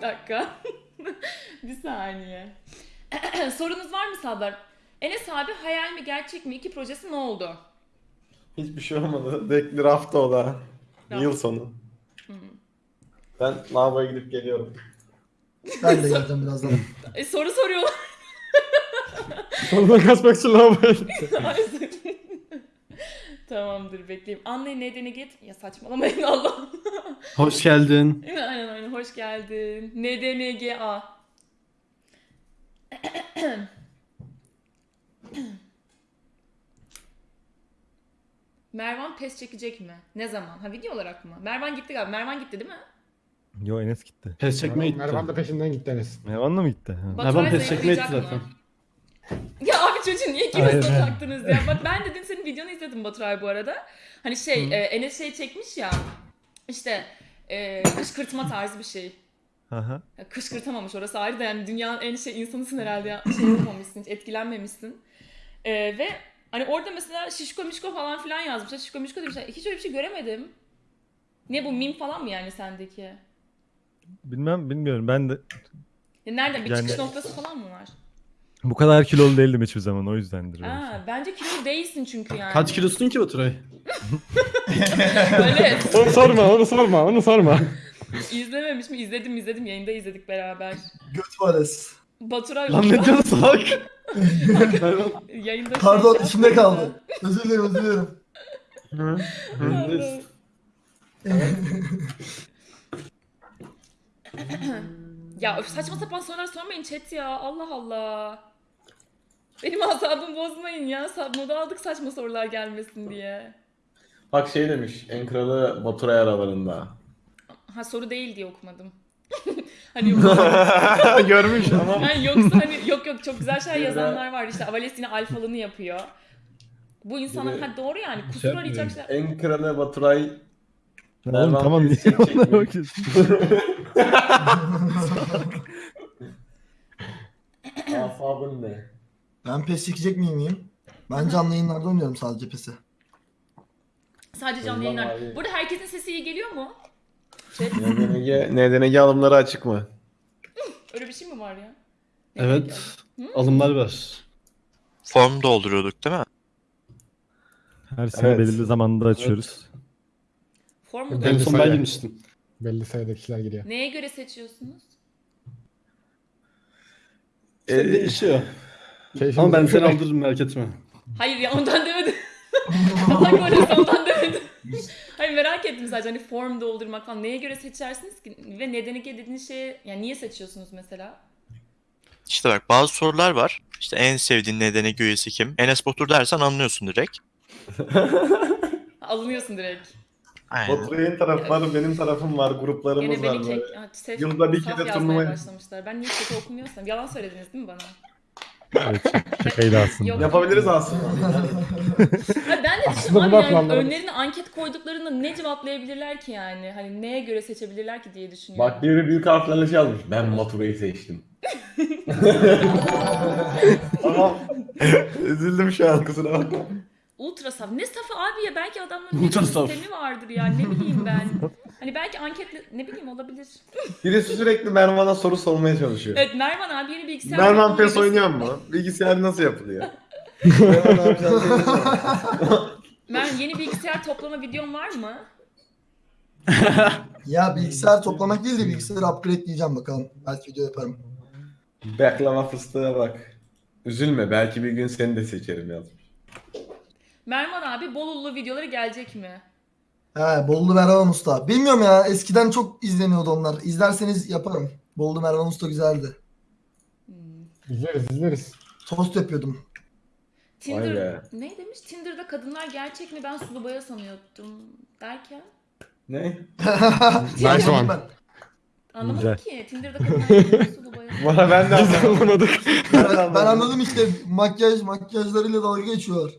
bir dakika. bir saniye. Sorunuz var mı Sadar? Enes abi hayal mi gerçek mi? İki projesi ne oldu? Hiçbir şey olmadı. Bekli hafta o da. Yıl sonu. Hı. Ben lavaboya gidip geliyorum. Ben de geleceğim birazdan. E, soru soruyorlar. Ondan kaçmak için lavaboya Tamamdır bekleyeyim. Anlayın nedeni git. Ya saçmalamayın Allah. Hoş geldin. aynen aynen hoş geldin. NDNGA. Mervan pes çekecek mi? Ne zaman? Ha video olarak mı? Mervan gitti galiba. Mervan gitti değil mi? Yo Enes gitti. Pes çekmeye gitti. Mervan da peşinden gitti Enes. Mervan'la mı gitti? Ha. Baturay Mervan pes çekmeye gitti zaten. mı? Ya çocuğu niye Aynen. taktınız ya? Bak ben de dün senin videonu izledim Baturay bu arada. Hani şey e, Enes şey çekmiş ya. İşte e, kışkırtma tarzı bir şey. Aha. Ya kışkırtamamış orası ayrı da yani dünyanın en şey insanısın herhalde ya. Şey yapamamışsın, hiç etkilenmemişsin. E, ve hani orada mesela şişko mişko falan filan yazmışlar. Şişko mişko demişler. Hiç öyle bir şey göremedim. Ne bu mim falan mı yani sendeki? Bilmem bilmiyorum ben de Ya nereden bir Yani- çıkış noktası falan mı var? Bu kadar kilolu değildim hiçbir zaman o yüzdendir. Aa, bence kilo değilsin çünkü yani. Kaç kilosun ki Baturay? Öyle. Onu sorma, onu sorma, onu sorma. İzlememiş mi? İzledim izledim. Yayında izledik beraber. Göt vares. Baturay Lan ne diyorsun salak? Yayında Pardon şey içimde yaptı. kaldı. Özür dilerim özür dilerim. Ya öf, saçma sapan sorular sormayın chat ya. Allah Allah. Benim asabımı bozmayın ya. Moda aldık saçma sorular gelmesin diye. Bak şey demiş. En kralı Baturay aralarında. Ha soru değil diye okumadım. hani yok, Görmüş ama. yani yoksa hani yok yok çok güzel şeyler yazanlar var. İşte Avales yine alfalını yapıyor. Bu insanlar ha doğru yani kusur Şey arayacak şeyler. En kralı Baturay. Oğlum tamam niye onlara bakıyorsun? Asabın ne? Ben pes çekecek miyim miyim? Ben canlı yayınlarda oynuyorum sadece pesi. Sadece canlı yayınlar. abi. Burada herkesin sesi iyi geliyor mu? Chat, NDNG, NDNG alımları açık mı? öyle bir şey mi var ya? Ne Evet. Alımlar var. Form dolduruyorduk değil mi? Her sene Evet. belirli zamanda açıyoruz. Form mu Ben- En son ben sayı. girmiştim. Belli sayıda kişiler giriyor. Neye göre seçiyorsunuz? Ee, değişiyor. Keyfimiz Ama ben seni aldırırım merak etme. Hayır ya ondan demedim. Allah korusun ondan demedim. Hayır merak ettim sadece hani form doldurmak falan. Neye göre seçersiniz ki? Ve nedeni ki dediğiniz şeye yani niye seçiyorsunuz mesela? İşte bak bazı sorular var. İşte en sevdiğin nedeni üyesi kim? Enes Batur dersen anlıyorsun direkt. Alınıyorsun direkt. Aynen. Baturay'ın tarafı var, benim tarafım var, gruplarımız Gene var. beni böyle. kek... Ha, sef- Yılda bir saf kere yazmaya turnuva- başlamışlar. Ben niye kötü okumuyorsam. Yalan söylediniz değil mi bana? Evet şakaydı aslında. Yok. Yapabiliriz aslında. Ha, ben de düşündüm Aslında abi yani önlerine anket koyduklarında ne cevaplayabilirler ki yani? Hani neye göre seçebilirler ki diye düşünüyorum. Bak biri büyük harflerle şey yazmış. Ben Baturay'ı seçtim. tamam. Üzüldüm şu an kusura bakma. Ultra saf. Ne safı abi ya? Belki adamların Ultra bir saf. sistemi vardır yani. Ne bileyim ben. Hani belki anketle ne bileyim olabilir. Birisi sürekli Mervan'a soru sormaya çalışıyor. Evet Mervan abi yeni bilgisayar Mervan PES oynuyor mu? Bilgisayar nasıl yapılıyor? Mervan abi sen söylesene. Mervan yeni bilgisayar toplama videon var mı? Ya bilgisayar toplamak değil de bilgisayarı upgrade diyeceğim bakalım. Belki video yaparım. Baklava fıstığa bak. Üzülme belki bir gün seni de seçerim yazmış. Mervan abi Bolullu videoları gelecek mi? He Bollu Mervan Usta. Bilmiyorum ya eskiden çok izleniyordu onlar. İzlerseniz yaparım. Bollu Mervan Usta güzeldi. Hmm. İzleriz, izleriz. Tost yapıyordum. Tinder be. ne demiş? Tinder'da kadınlar gerçek mi? Ben sulu boya sanıyordum derken. Ne? Nice one. Anlamadım Güzel. ki. Tinder'da kadınlar gerçek mi? Sulu boya. Bana ben de anlamadım. ben, ben anladım işte makyaj makyajlarıyla dalga geçiyorlar.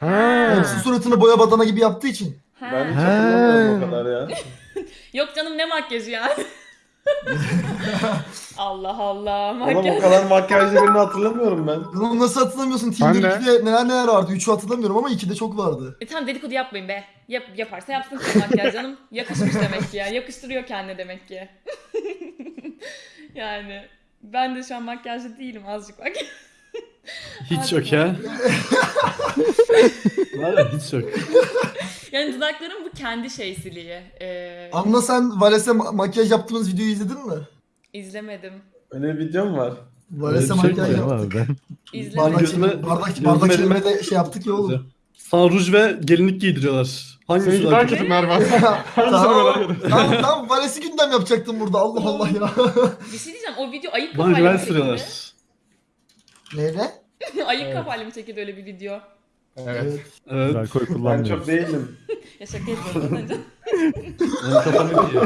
Ha. Hepsi suratını boya badana gibi yaptığı için. Ha. Ben hiç hatırlamıyorum o kadar ya. Yok canım ne makyajı ya? Allah Allah Oğlum o makyaj. kadar makyajlı birini hatırlamıyorum ben. Bunu nasıl hatırlamıyorsun? Tinder 2'de neler neler vardı. 3'ü hatırlamıyorum ama 2'de çok vardı. E tamam dedikodu yapmayın be. Yap, yaparsa yapsın makyaj canım. Yakışmış demek ki ya. Yakıştırıyor kendine demek ki. Yani ben de şu an makyajlı değilim azıcık bak. Hiç yok ya. Var ya hiç yok. Yani dudaklarım bu kendi şeysiliği. Ee, Anla sen Vales'e ma- makyaj yaptığımız videoyu izledin mi? izlemedim. Öyle bir videom var. Vales'e bir şey makyaj mi? Yaptık. ben İzlemedim. Bardak, Gözüme- çekim- bardak, gözüme bardak elime- çevirme de şey yaptık ya oğlum. Sana ruj ve gelinlik giydiriyorlar. Hangisi Seninki daha daha kötü? kötü Mervan. tamam, tamam, tamam Vales'i gündem yapacaktım burada Allah Allah ya. Bir şey diyeceğim o video ayık Bana kafayla güven çekildi? sürüyorlar. Neyle? ayık kafayla mı çekildi öyle bir video? Evet. Evet. alkol Ben kullanmıyorum. çok değilim. Ya şaka yapıyorum. Benim kafam iyi.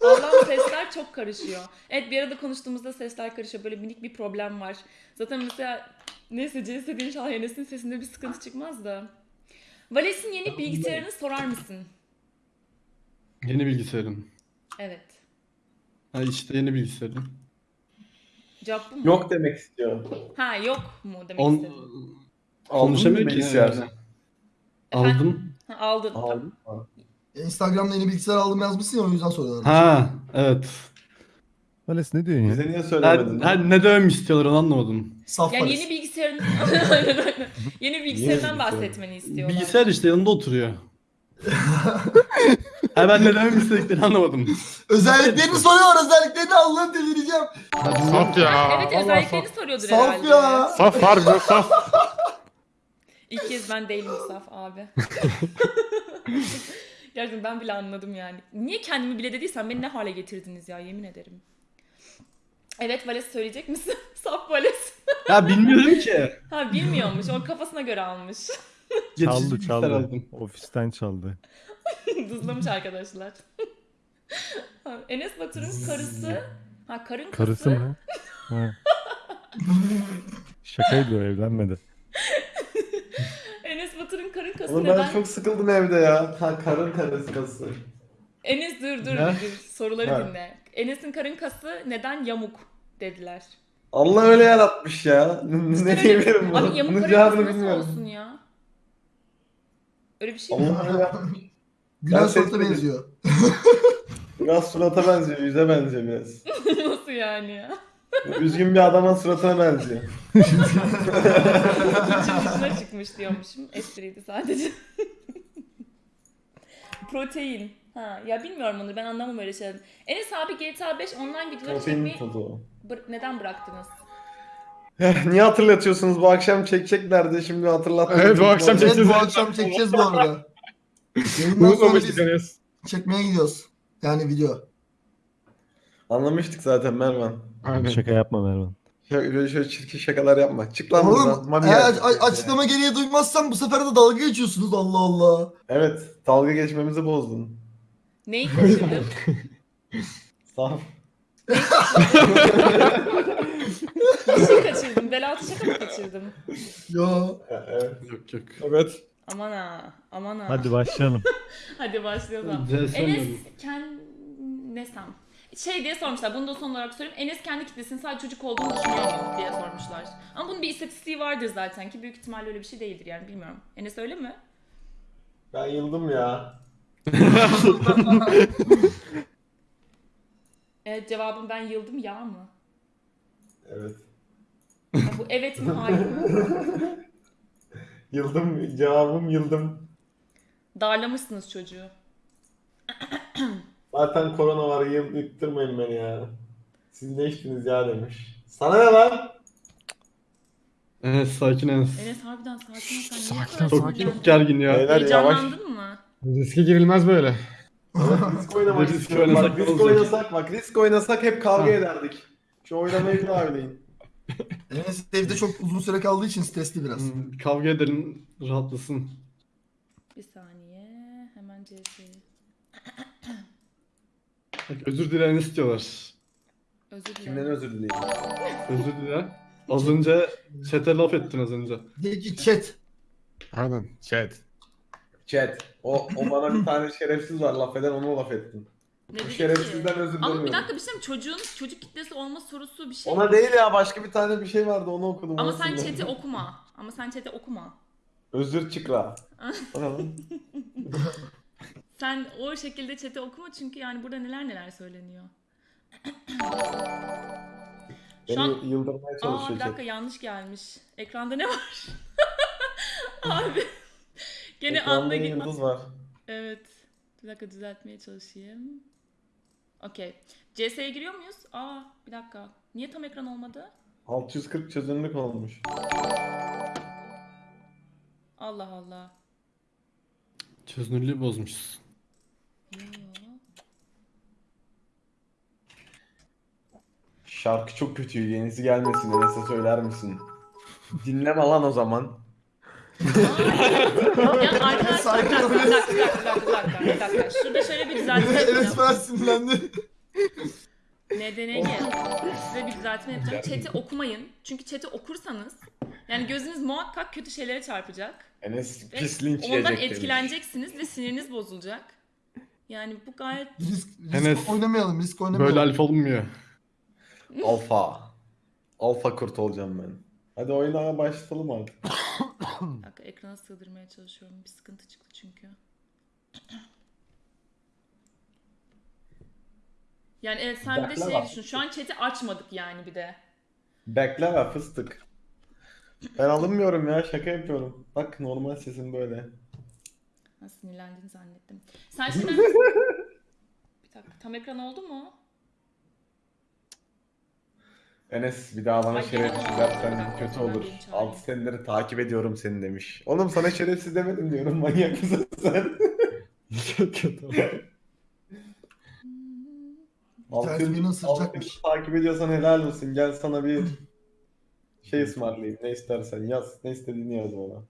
Allah'ım sesler çok karışıyor. Evet bir arada konuştuğumuzda sesler karışıyor. Böyle minik bir problem var. Zaten mesela neyse CS diye inşallah Enes'in sesinde bir sıkıntı çıkmaz da. Vales'in yeni bilgisayarını sorar mısın? Yeni bilgisayarım. Evet. Ha işte yeni bilgisayarım. Cevap bu mu? Yok demek istiyorum. Ha yok mu demek On... istedim. Konuşamıyor ki yani. Aldım. Ha, aldın. Aldım. Instagram'da yeni bilgisayar aldım yazmışsın ya o yüzden soruyorlar. Ha evet. Vales ne diyorsun ya? Bize niye söylemedin? her ne demem istiyorlar onu anlamadım. Saf Yani Vales. yeni bilgisayarın yeni bilgisayarından bilgisayar? bahsetmeni istiyorlar. Bilgisayar işte yanında oturuyor. ha ben ne demem istediklerini anlamadım. Özelliklerini soruyor özelliklerini Allah'ım delireceğim. Saf ya. Evet özelliklerini soruyordur Saf herhalde. ya. Saf harbi saf. İlk kez ben değilim Saf abi. Gerçekten ben bile anladım yani. Niye kendimi bile dediysem beni ne hale getirdiniz ya yemin ederim. Evet Vales söyleyecek misin? Saf Vales. Ya bilmiyorum ki. Ha bilmiyormuş. O kafasına göre almış. Çaldı çaldı. aldım. Ofisten çaldı. Dızlamış arkadaşlar. Enes Batur'un karısı. Ha karın kası. Karısı mı? Ha. Şakaydı o evlenmedi. Enes Batur'un karın kası Oğlum neden? ben çok sıkıldım evde ya. Ha, karın karıskası. Enes dur dur Ne? dur. Soruları Ha. dinle. Enes'in karın kası neden yamuk dediler. Allah öyle yaratmış ya. ne diyebilirim buna? Abi yamuk Bunun karın kası cevabını nasıl bilmiyorum. olsun ya? Öyle bir şey mi? Gülen Ben surata seçmedim. benziyor. Biraz surata benziyor, yüze benziyor biraz. Nasıl yani ya? Üzgün bir adamın suratına benziyor. Dışına çıkmış diyormuşum. Espriydi sadece. Protein. Ha, ya bilmiyorum onu ben anlamam öyle şeyler. Enes abi GTA 5 online videoları Protein çekmeyi tozu. bır- neden bıraktınız? Niye hatırlatıyorsunuz? Bu akşam çekeceklerdi şimdi hatırlattınız. Evet, bu akşam Evet çekeceğiz. bu akşam çekeceğiz bu arada. Yayından sonra Unutmamıştık biz çekmeye gidiyoruz. Yani video. Anlamıştık zaten Mervan. Aynen. Şaka yapma Mervan. Şöyle, şöyle çirkin şakalar yapma. Çık lan buradan. Oğlum eğer geldi. a- açıklama gereği duymazsam bu sefer de dalga geçiyorsunuz Allah Allah. Evet. Dalga geçmemizi bozdun. Neyi kaçırdın? Saf. Bir şey kaçırdım. Belatı şaka mı kaçırdım? Yo. Evet. Yok yok. Evet. Aman ha. Aman ha. Hadi başlayalım. Hadi başlayalım. Enes kendi nesem şey diye sormuşlar. Bunu da son olarak söyleyeyim. Enes kendi kitlesinin sadece çocuk olduğunu düşünüyor mu diye sormuşlar. Ama bunun bir istatistiği vardır zaten ki büyük ihtimalle öyle bir şey değildir yani bilmiyorum. Enes öyle mi? Ben yıldım ya. Evet cevabım ben yıldım ya mı? Evet. Ya bu evet mi hayır mı? Yıldım. Cevabım yıldım. Darlamışsınız çocuğu. Zaten korona var. Yıl, yıktırmayın beni ya. Siz ne içtiniz ya demiş. Sana ne lan? Enes sakin Enes. Enes harbiden sakin ol sen niye Sakin ol, Çok, çok gergin ya. Beyler yavaş. Heyecanlandın mı? Riske girilmez böyle. Risk oynamak Risk istiyorum. Bak, oynasak risk oynasak bak. Risk oynasak hep kavga Ha. ederdik. Şu oynamayı bir daha oynayın. Enes evde çok uzun süre kaldığı için stresli biraz. Hmm, Kavga edelim rahatlasın. Bir saniye. Hemen CS'yi. Bak, özür dilerini istiyorlar. Özür dilerim. Kimden özür dileyim? Özür dile. Az önce chat'e laf ettin az önce. De ki chat. Aynen. Chat. Chat. O, o bana bir tane şerefsiz var laf eden onu laf ettin. Ne Bu dedi ki? şerefsizden özür Ama bir dakika bir şey mi? Çocuğun çocuk kitlesi olma sorusu bir şey. Ona değil ya başka bir tane bir şey vardı onu okudum. Ama sen sildim. chat'i okuma. Ama sen chat'i okuma. Özür çıkra. O ne lan? Sen o şekilde chat'i okuma çünkü yani burada neler neler söyleniyor. Şu an Beni yıldırmaya Aa bir dakika chat. yanlış gelmiş. Ekranda ne var? Abi. Gene Ekranda anda bir gitmez. yıldız var. Evet. Bir dakika düzeltmeye çalışayım. Okey. CS'ye giriyor muyuz? Aa bir dakika. Niye tam ekran olmadı? 640 çözünürlük olmuş. Allah Allah. Çözünürlüğü bozmuşuz. Yo. Şarkı çok kötü. Yenisi gelmesin. Enes'e söyler misin? Dinleme lan o zaman. Ya arkadaşlar bir Sakin dakika, bir dakika, bir dakika, bir dakika, bir dakika. Şurada şöyle bir düzeltme yapacağım. Enes falan sinirlendi. NDNG. Size bir düzeltme yapacağım. Chat'i okumayın. Çünkü chat'i okursanız yani gözünüz muhakkak kötü şeylere çarpacak. Enes Ve pis linç Ondan yiyecek demiş. etkileneceksiniz ve siniriniz bozulacak. Yani bu gayet Risk, risk Enes, oynamayalım, risk oynamayalım. Böyle alfa olmuyor. Alfa. Alfa kurt olacağım ben. Hadi oyuna başlayalım artık. Dakika ekrana sığdırmaya çalışıyorum. Bir sıkıntı çıktı çünkü. Yani evet sen bir de şey düşün. Şu an chat'i açmadık yani bir de. Bekle ve fıstık. Ben alınmıyorum ya şaka yapıyorum. Bak normal sesim böyle. Ha, sinirlendiğini zannettim. Sen şimdi... bir dakika tam ekran oldu mu? Enes bir daha bana şerefsiz dersen kötü olur. Ben beni çağırayım. 6 senedir takip ediyorum seni demiş. Oğlum sana şerefsiz demedim diyorum manyak mısın sen? Çok kötü. Altı ısıracakmış. altı yıldır takip ediyorsan helal olsun. Gel sana bir şey ısmarlayayım. Ne istersen yaz. Ne istediğini yaz bana.